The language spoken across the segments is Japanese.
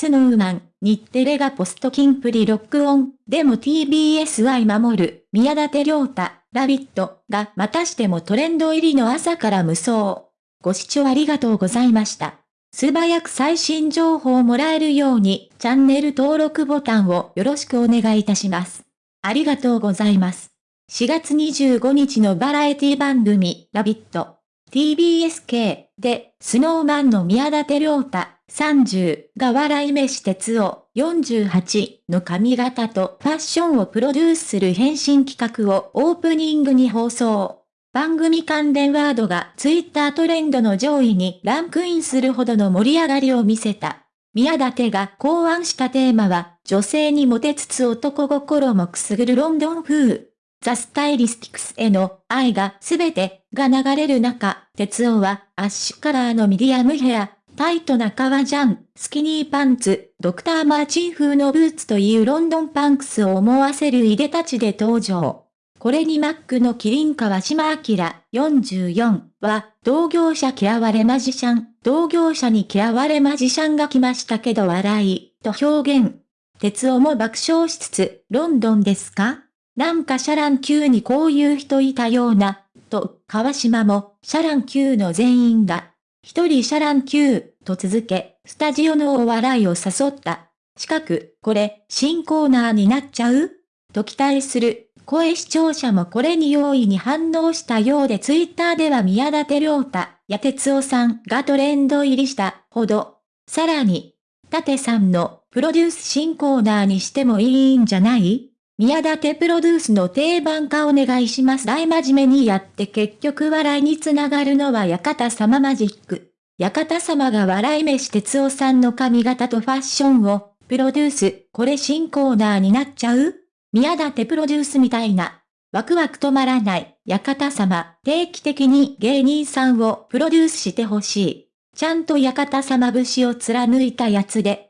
スノーマン、日テレがポストキンプリロックオン、でも TBS 愛守る、宮舘良太、ラビットがまたしてもトレンド入りの朝から無双。ご視聴ありがとうございました。素早く最新情報をもらえるように、チャンネル登録ボタンをよろしくお願いいたします。ありがとうございます。4月25日のバラエティ番組、ラビット。TBSK で、スノーマンの宮舘良太、30が笑い飯哲夫、48の髪型とファッションをプロデュースする変身企画をオープニングに放送。番組関連ワードがツイッタートレンドの上位にランクインするほどの盛り上がりを見せた。宮舘が考案したテーマは、女性にモテつつ男心もくすぐるロンドン風。ザ・スタイリスティクスへの愛がすべてが流れる中、哲夫はアッシュカラーのミディアムヘア、タイトな革ジャン、スキニーパンツ、ドクターマーチン風のブーツというロンドンパンクスを思わせるいでたちで登場。これにマックのキリン川島明44は、同業者嫌われマジシャン、同業者に嫌われマジシャンが来ましたけど笑い、と表現。鉄夫も爆笑しつつ、ロンドンですか？なんかシャラン級にこういう人いたような、と、川島も、シャラン級の全員が、一人シャラン級、と続け、スタジオのお笑いを誘った。近く、これ、新コーナーになっちゃう？と期待する。声視聴者もこれに容易に反応したようでツイッターでは宮舘良太、や哲夫さんがトレンド入りしたほど。さらに、舘さんのプロデュース新コーナーにしてもいいんじゃない？宮舘プロデュースの定番化お願いします。大真面目にやって結局笑いにつながるのは館様マジック。館様が笑い飯哲夫さんの髪型とファッションをプロデュース、これ新コーナーになっちゃう？宮舘プロデュースみたいな。ワクワク止まらない、館様、定期的に芸人さんをプロデュースしてほしい。ちゃんと館様節を貫いたやつで、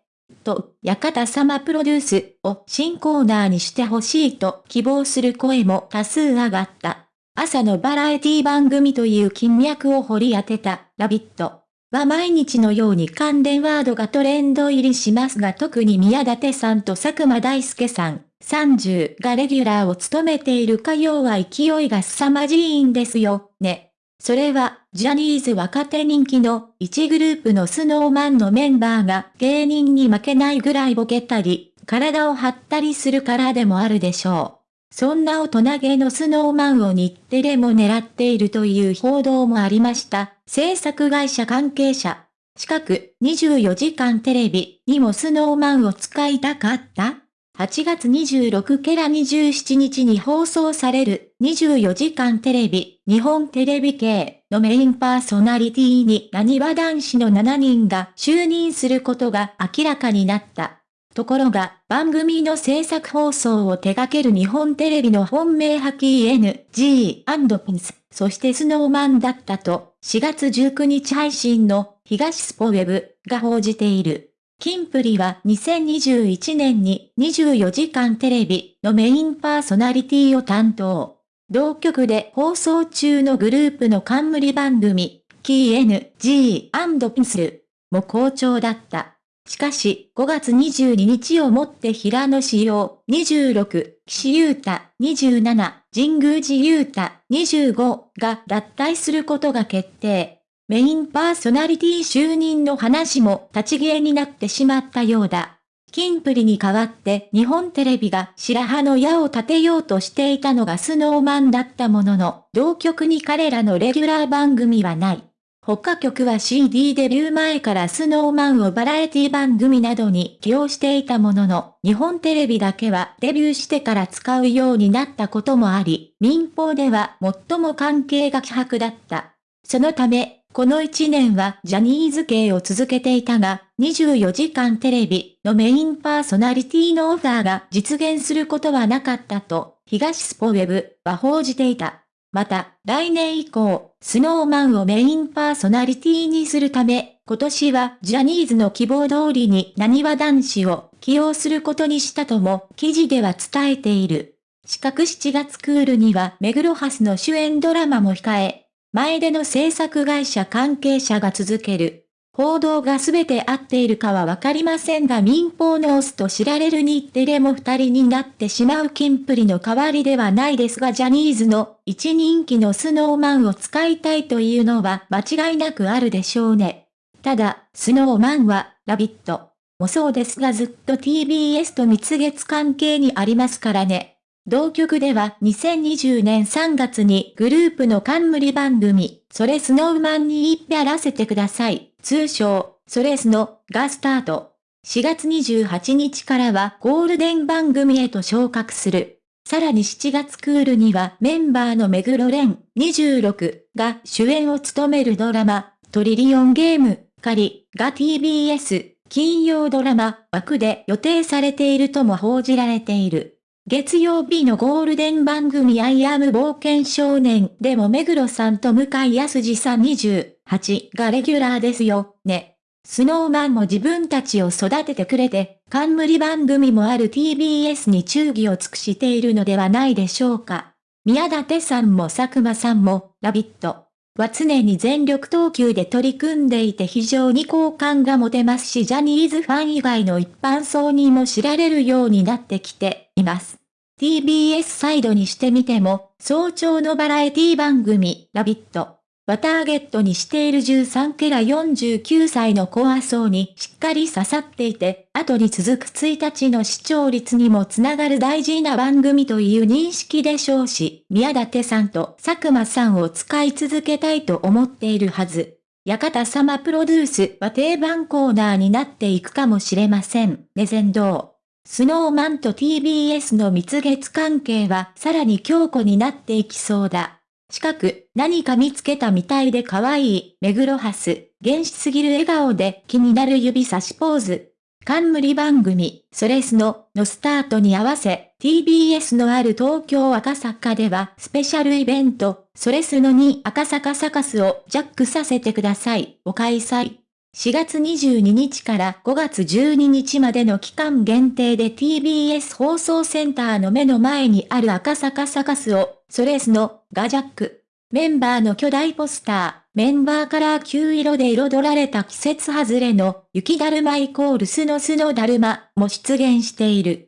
と、館様プロデュースを新コーナーにしてほしいと希望する声も多数上がった。朝のバラエティ番組という金脈を掘り当てた、ラビット。は毎日のように関連ワードがトレンド入りしますが特に宮舘さんと佐久間大介さん、30がレギュラーを務めている火曜は勢いが凄まじいんですよ、ね。それは、ジャニーズ若手人気の1グループのスノーマンのメンバーが芸人に負けないぐらいボケたり、体を張ったりするからでもあるでしょう。そんな大人げのスノーマンを日テレも狙っているという報道もありました。制作会社関係者。近く24時間テレビにもスノーマンを使いたかった？8月26ケラ27日に放送される24時間テレビ日本テレビ系のメインパーソナリティに何わ男子の7人が就任することが明らかになった。ところが、番組の制作放送を手掛ける日本テレビの本命ハキー NG& そしてスノーマンだったと、4月19日配信の東スポウェブが報じている。キンプリは2021年に24時間テレビのメインパーソナリティを担当。同局で放送中のグループの冠番組、キー N, G, ピンスルも好調だった。しかし、5月22日をもって平野志陽26、岸優太27、神宮寺優太25が脱退することが決定。メインパーソナリティ就任の話も立ち消えになってしまったようだ。キンプリに代わって日本テレビが白羽の矢を立てようとしていたのがスノーマンだったものの、同局に彼らのレギュラー番組はない。他局は CD デビュー前からスノーマンをバラエティ番組などに起用していたものの、日本テレビだけはデビューしてから使うようになったこともあり、民放では最も関係が希薄だった。そのため、この1年はジャニーズ系を続けていたが、24時間テレビのメインパーソナリティのオファーが実現することはなかったと、東スポウェブは報じていた。また、来年以降、スノーマンをメインパーソナリティにするため、今年はジャニーズの希望通りに何わ男子を起用することにしたとも記事では伝えている。四角7月クールには目黒ハスの主演ドラマも控え、前での制作会社関係者が続ける。報道が全て合っているかはわかりませんが民放のオスと知られる日テレも二人になってしまうキンプリの代わりではないですがジャニーズの一人気のスノーマンを使いたいというのは間違いなくあるでしょうね。ただ、スノーマンは、ラビットもそうですがずっと TBS と蜜月関係にありますからね。同局では2020年3月にグループの冠番組、それスノーマンにやらせてください。通称、それスノがスタート。4月28日からはゴールデン番組へと昇格する。さらに7月クールにはメンバーの目黒蓮26が主演を務めるドラマ、トリリオンゲーム、仮が TBS 金曜ドラマ枠で予定されているとも報じられている。月曜日のゴールデン番組アイアム冒険少年でも目黒さんと向井康二さん28がレギュラーですよ、ね。スノーマンも自分たちを育ててくれて、冠番組もある TBS に忠義を尽くしているのではないでしょうか。宮舘さんも佐久間さんも、ラビットは常に全力投球で取り組んでいて非常に好感が持てますしジャニーズファン以外の一般層にも知られるようになってきています。TBS サイドにしてみても、早朝のバラエティ番組、ラビットはターゲットにしている13ケラ49歳のコア層にしっかり刺さっていて、後に続く1日の視聴率にもつながる大事な番組という認識でしょうし、宮舘さんと佐久間さんを使い続けたいと思っているはず。館様プロデュースは定番コーナーになっていくかもしれません。レゼンドスノーマンと TBS の蜜月関係はさらに強固になっていきそうだ。近く、何か見つけたみたいで可愛い、目黒ハス、原始すぎる笑顔で気になる指差しポーズ。冠番組、それスノのスタートに合わせ、TBS のある東京赤坂ではスペシャルイベント、それスノに赤坂サカスをジャックさせてください、を開催。4月22日から5月12日までの期間限定で TBS 放送センターの目の前にある赤坂サカスをソレスの、ガジャック。メンバーの巨大ポスター、メンバーカラー9色で彩られた季節外れの雪だるまイコールスノスのだるまも出現している。